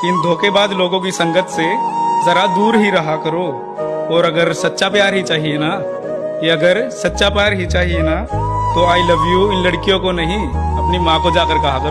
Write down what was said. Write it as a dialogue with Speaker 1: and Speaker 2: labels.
Speaker 1: कि इन धोखेबाज लोगों की संगत से जरा दूर ही रहा करो। और अगर सच्चा प्यार ही चाहिए ना, ये अगर सच्चा प्यार ही चाहिए ना तो आई लव यू इन लड़कियों को नहीं, अपनी माँ को जाकर कहा करो।